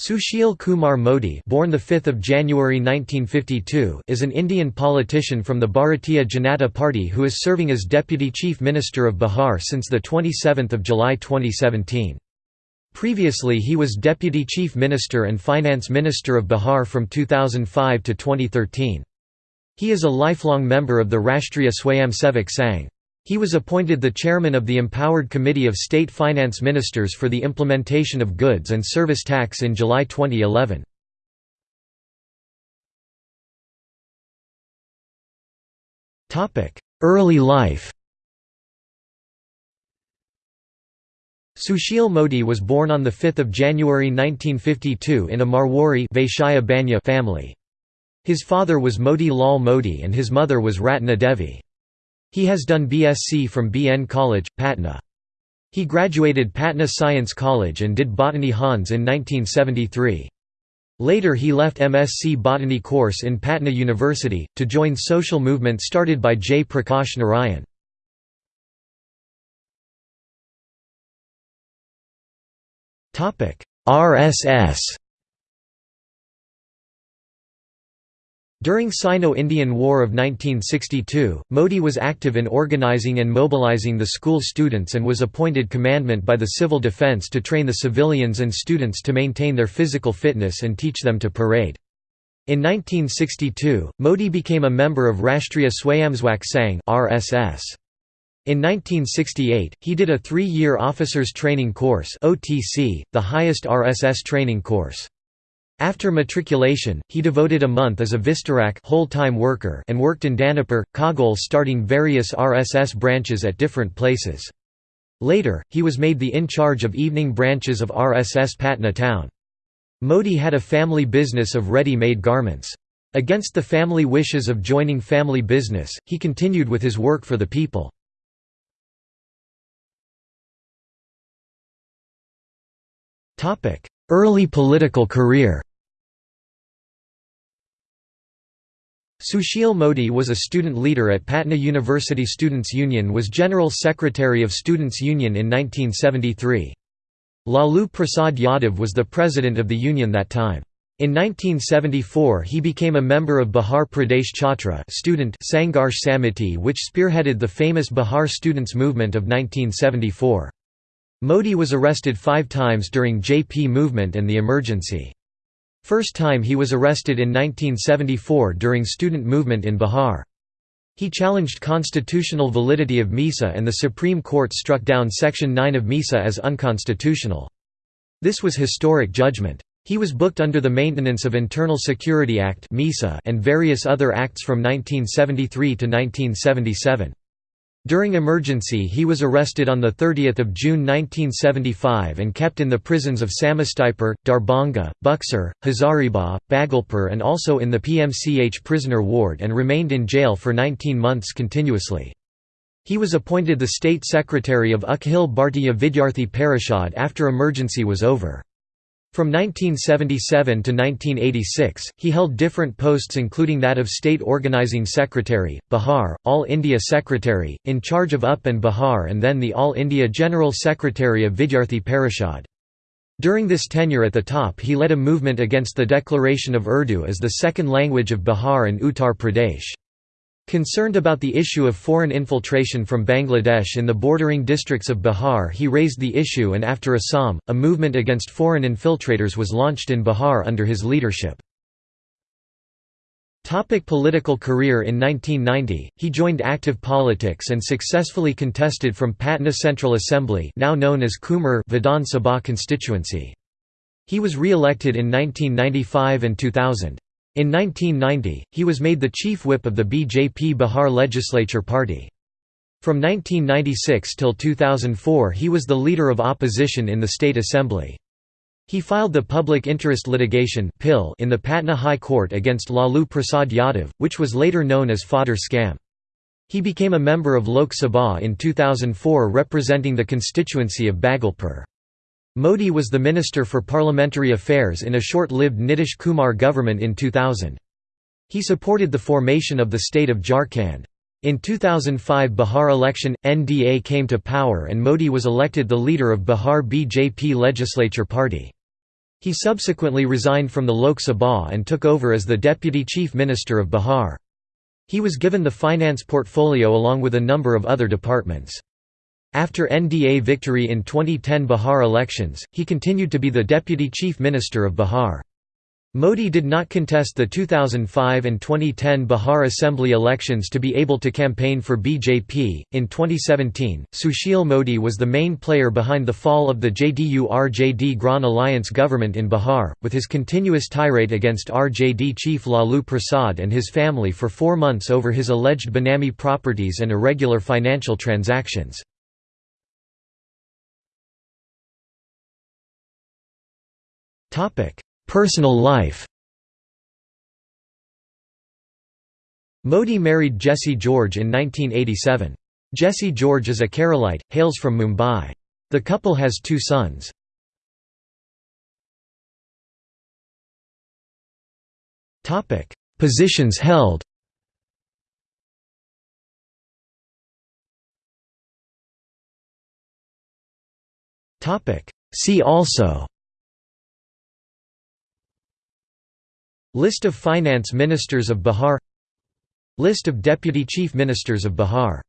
Sushil Kumar Modi born 5 January 1952 is an Indian politician from the Bharatiya Janata Party who is serving as Deputy Chief Minister of Bihar since 27 July 2017. Previously he was Deputy Chief Minister and Finance Minister of Bihar from 2005 to 2013. He is a lifelong member of the Rashtriya Swayamsevak Sangh. He was appointed the chairman of the Empowered Committee of State Finance Ministers for the Implementation of Goods and Service Tax in July 2011. Early life Sushil Modi was born on 5 January 1952 in a Marwari Vaishya family. His father was Moti Lal Modi and his mother was Ratna Devi. He has done BSc from BN College, Patna. He graduated Patna Science College and did Botany Hons in 1973. Later he left MSc Botany course in Patna University, to join social movement started by Jayaprakash Narayan. RSS During Sino-Indian War of 1962, Modi was active in organizing and mobilizing the school students and was appointed commandment by the Civil Defence to train the civilians and students to maintain their physical fitness and teach them to parade. In 1962, Modi became a member of Rashtriya Swayamsevak Sangh (RSS). In 1968, he did a three-year officers training course (OTC), the highest RSS training course. After matriculation, he devoted a month as a Vistarak whole-time worker and worked in Danapur, Khagaul starting various RSS branches at different places. Later, he was made the in-charge of evening branches of RSS Patna town. Modi had a family business of ready-made garments. Against the family wishes of joining family business, he continued with his work for the people. Early political career Sushil Modi was a student leader at Patna University Students' Union was General Secretary of Students' Union in 1973. Lalu Prasad Yadav was the president of the union that time. In 1974 he became a member of Bihar Pradesh Chhatra student Sangharsh Samiti which spearheaded the famous Bihar students' movement of 1974. Modi was arrested five times during JP movement and the emergency. First time he was arrested in 1974 during student movement in Bihar. He challenged constitutional validity of MISA and the Supreme Court struck down Section 9 of MISA as unconstitutional. This was historic judgment. He was booked under the Maintenance of Internal Security Act and various other acts from 1973 to 1977. During emergency he was arrested on 30 June 1975 and kept in the prisons of Samastipur, Darbhanga, Buxar, Hazaribagh, Bhagalpur and also in the PMCH prisoner ward and remained in jail for 19 months continuously. He was appointed the State Secretary of Akhil Bhartiya Vidyarthi Parishad after emergency was over. From 1977 to 1986, he held different posts including that of State Organizing Secretary, Bihar, All India Secretary, in charge of UP and Bihar and then the All India General Secretary of Vidyarthi Parishad. During this tenure at the top he led a movement against the declaration of Urdu as the second language of Bihar and Uttar Pradesh. Concerned about the issue of foreign infiltration from Bangladesh in the bordering districts of Bihar he raised the issue and after Assam, a movement against foreign infiltrators was launched in Bihar under his leadership. Topic political career In 1990, he joined active politics and successfully contested from Patna Central Assembly now known as Kumhrar Vidhan Sabha constituency. He was re-elected in 1995 and 2000. In 1990, he was made the chief whip of the BJP Bihar Legislature Party. From 1996 till 2004 he was the leader of opposition in the state assembly. He filed the public interest litigation in the Patna High Court against Lalu Prasad Yadav, which was later known as fodder scam. He became a member of Lok Sabha in 2004 representing the constituency of Bhagalpur. Modi was the Minister for Parliamentary Affairs in a short-lived Nitish Kumar government in 2000. He supported the formation of the state of Jharkhand. In 2005 Bihar election, NDA came to power and Modi was elected the leader of Bihar BJP legislature party. He subsequently resigned from the Lok Sabha and took over as the Deputy Chief Minister of Bihar. He was given the finance portfolio along with a number of other departments. After NDA victory in 2010 Bihar elections, he continued to be the Deputy Chief Minister of Bihar. Modi did not contest the 2005 and 2010 Bihar Assembly elections to be able to campaign for BJP. In 2017, Sushil Modi was the main player behind the fall of the JDU RJD Gran Alliance government in Bihar, with his continuous tirade against RJD chief Lalu Prasad and his family for four months over his alleged Benami properties and irregular financial transactions. Topic Personal life Modi married Jessie George in 1987. Jessie George is a Keralite, hails from Mumbai. The couple has two sons. Positions held See also List of Finance Ministers of Bihar. List of Deputy Chief Ministers of Bihar